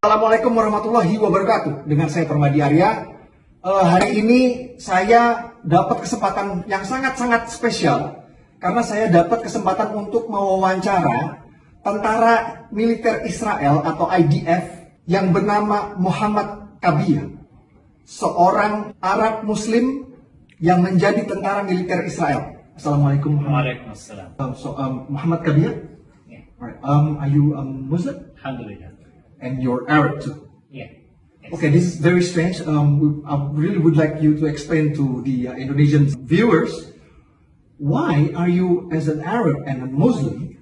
Assalamualaikum warahmatullahi wabarakatuh. Dengan saya Permadi Arya. Uh, hari ini saya dapat kesempatan yang sangat-sangat spesial karena saya dapat kesempatan untuk mewawancara tentara militer Israel atau IDF yang bernama Muhammad Kabir, seorang Arab Muslim yang menjadi tentara militer Israel. Assalamualaikum. Waalaikumsalam. Um, so, um, Muhammad Kabir, Yeah. Um, are you um, Muslim? Alhamdulillah. And you're Arab too. Yeah. Okay, this is very strange. Um, I really would like you to explain to the uh, Indonesian viewers why are you, as an Arab and a Muslim,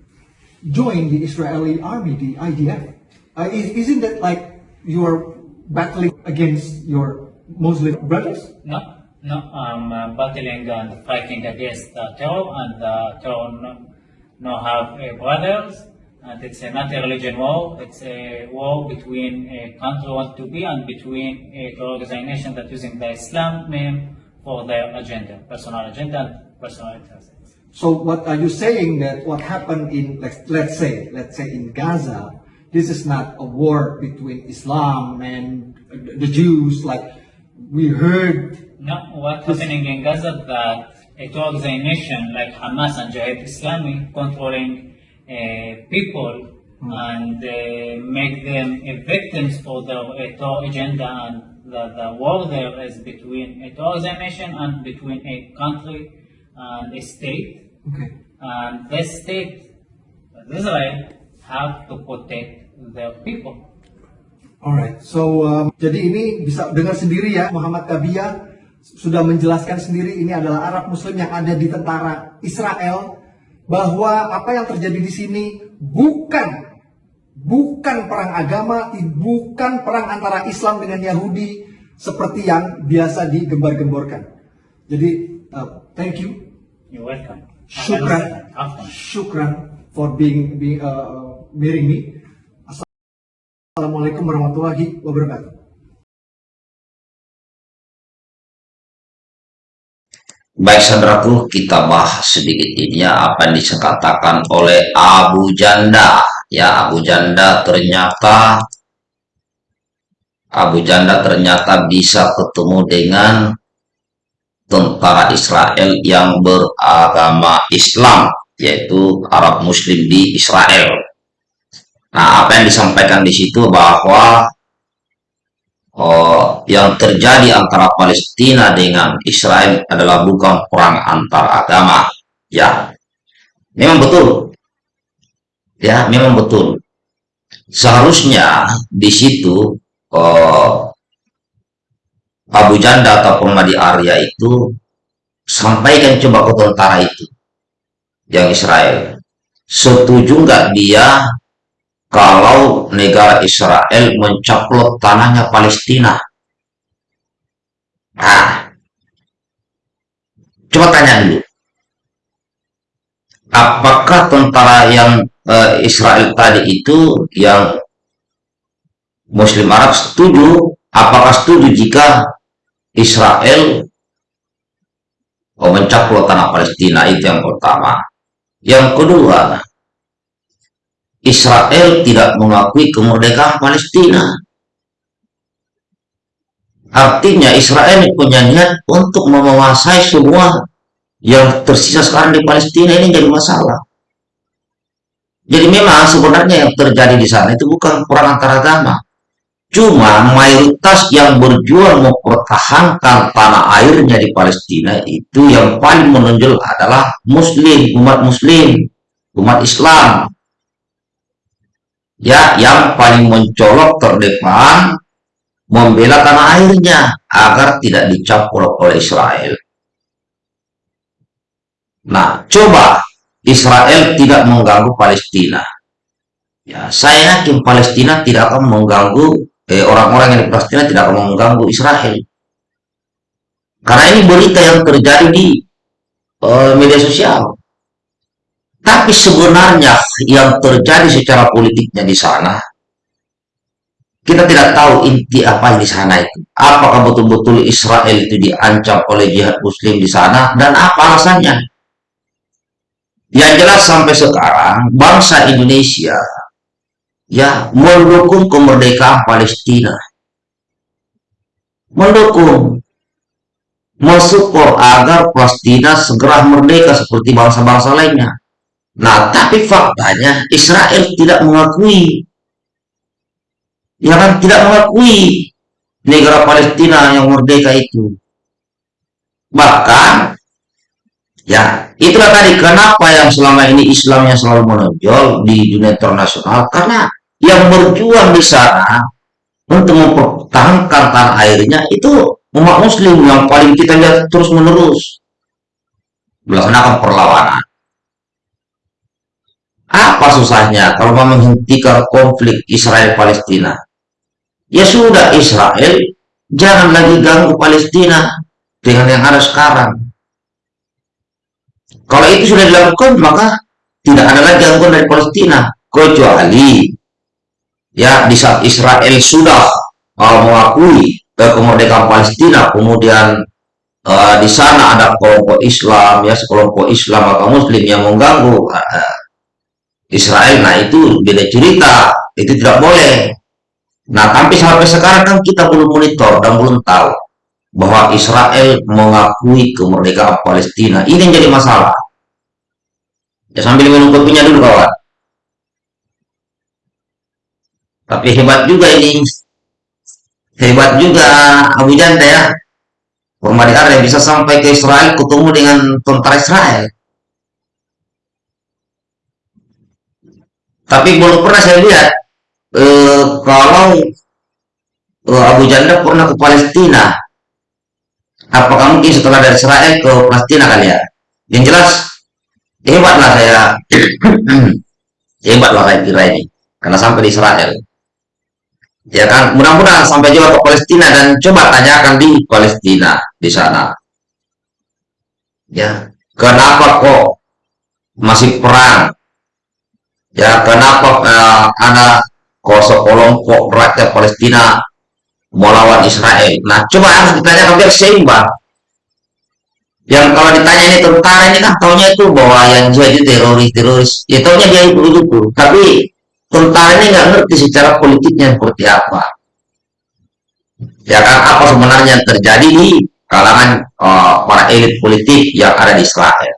join the Israeli army, the IDF? Uh, is, isn't that like you are battling against your Muslim brothers? No, no, I'm uh, battling and fighting against uh, terror, and uh, terror no, no have uh, brothers, and it's uh, not a religion war. It's a war between a country want to be and between a terror organization that using the Islam name for their agenda, personal agenda, and personal interests. So what are you saying that what happened in let's, let's say let's say in Gaza, this is not a war between Islam and the Jews like we heard No, what's happening in Gaza that a organization like Hamas and Jihad Islami controlling uh, people and uh, make them uh, victims for their uh, terror agenda and the, the war there is between a organization and between a country and a state okay. and this state Israel have to protect their people. Alright, so um, jadi ini bisa dengar sendiri ya Muhammad Kabia sudah menjelaskan sendiri ini adalah Arab Muslim yang ada di tentara Israel bahwa apa yang terjadi di sini bukan bukan perang agama, bukan perang antara Islam dengan Yahudi seperti yang biasa digembar-gemborkan. Jadi uh, thank you, You're welcome. Shukran. Afwan. shukran for being, being uh, me. Assalamualaikum warahmatullahi wabarakatuh. Baik saudaraku, kita bahas sedikit ini ya apa yang dikatakan oleh Abu Janda. Ya, Abu Janda ternyata Abu Janda ternyata bisa ketemu dengan tentara Israel yang beragama Islam, yaitu Arab Muslim di Israel. Nah, apa yang disampaikan di situ bahwa Oh, yang terjadi antara Palestina dengan Israel adalah bukan perang antar agama. Ya, memang betul. Ya, memang betul. Seharusnya di situ oh, Abu Janda atau Pemadi Arya itu sampaikan coba ke tentara itu yang Israel. Setuju nggak dia kalau negara Israel mencaplok tanahnya Palestina. Nah, coba tanya dulu. Apakah tentara yang eh, Israel tadi itu yang Muslim Arab setuju? Apakah setuju jika Israel oh, mencaplok tanah Palestina? Itu yang pertama. Yang kedua, Israel tidak mengakui kemerdekaan Palestina. Artinya Israel punya niat untuk menguasai semua yang tersisa sekarang di Palestina ini jadi masalah. Jadi memang sebenarnya yang terjadi di sana itu bukan perang antar agama. Cuma mayoritas yang berjuang mempertahankan tanah airnya di Palestina itu yang paling menonjol adalah Muslim, umat Muslim, umat Islam ya yang paling mencolok terdepan membela tanah airnya agar tidak dicampur oleh Israel. Nah, coba Israel tidak mengganggu Palestina. Ya, saya yakin Palestina tidak akan mengganggu eh, orang-orang yang di Palestina tidak akan mengganggu Israel. Karena ini berita yang terjadi di eh, media sosial. Tapi sebenarnya yang terjadi secara politiknya di sana, kita tidak tahu inti apa di sana itu. Apakah betul-betul Israel itu diancam oleh jihad muslim di sana, dan apa alasannya? Yang jelas sampai sekarang, bangsa Indonesia ya mendukung kemerdekaan Palestina mendukung mensupport agar Palestina segera merdeka seperti bangsa-bangsa lainnya nah tapi faktanya Israel tidak mengakui ya kan tidak mengakui negara Palestina yang merdeka itu. Bahkan ya itulah tadi kenapa yang selama ini Islamnya selalu menonjol di dunia internasional. Karena yang berjuang di sana untuk mempertahankan tanah airnya itu umat muslim yang paling kita lihat terus menerus melaksanakan perlawanan. Apa susahnya kalau mau menghentikan konflik Israel Palestina ya sudah Israel jangan lagi ganggu Palestina dengan yang ada sekarang. Kalau itu sudah dilakukan maka tidak ada lagi gangguan dari Palestina kecuali ya di saat Israel sudah uh, mengakui kemerdekaan Palestina kemudian uh, di sana ada kelompok Islam ya sekelompok Islam atau Muslim yang mengganggu uh, Israel nah itu beda cerita itu tidak boleh nah tapi sampai sekarang kan kita belum monitor dan belum tahu bahwa Israel mengakui kemerdekaan Palestina. Ini yang jadi masalah. Ya sambil minum kopinya dulu kawan. Tapi hebat juga ini. Hebat juga Abu Janda ya. Permadi yang bisa sampai ke Israel ketemu dengan tentara Israel. Tapi belum pernah saya lihat eh, kalau eh, Abu Janda pernah ke Palestina apakah mungkin setelah dari Israel ke Palestina kali ya? Yang jelas hebatlah saya. Hebatlah saya kira ini karena sampai di Israel. Ya kan mudah-mudahan sampai juga ke Palestina dan coba tanyakan di Palestina di sana. Ya kenapa kok masih perang? Ya kenapa uh, ada kelompok rakyat Palestina melawan Israel. Nah coba harus ditanyakan biar seimbang. Yang kalau ditanya ini tentara ini kan tahunya itu bahwa yang jihad itu teroris teroris. Ya tahunya dia itu itu tapi tentara ini nggak ngerti secara politiknya seperti apa. Ya kan apa sebenarnya yang terjadi di kalangan uh, para elit politik yang ada di Israel.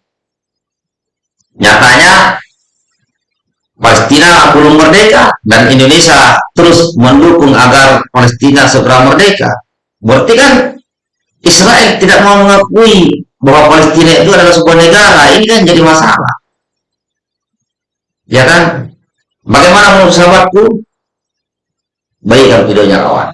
Nyatanya Palestina belum merdeka dan Indonesia terus mendukung agar Palestina segera merdeka berarti kan Israel tidak mau mengakui bahwa Palestina itu adalah sebuah negara ini kan jadi masalah ya kan Bagaimana menurut sahabatku? Baikkan videonya kawan.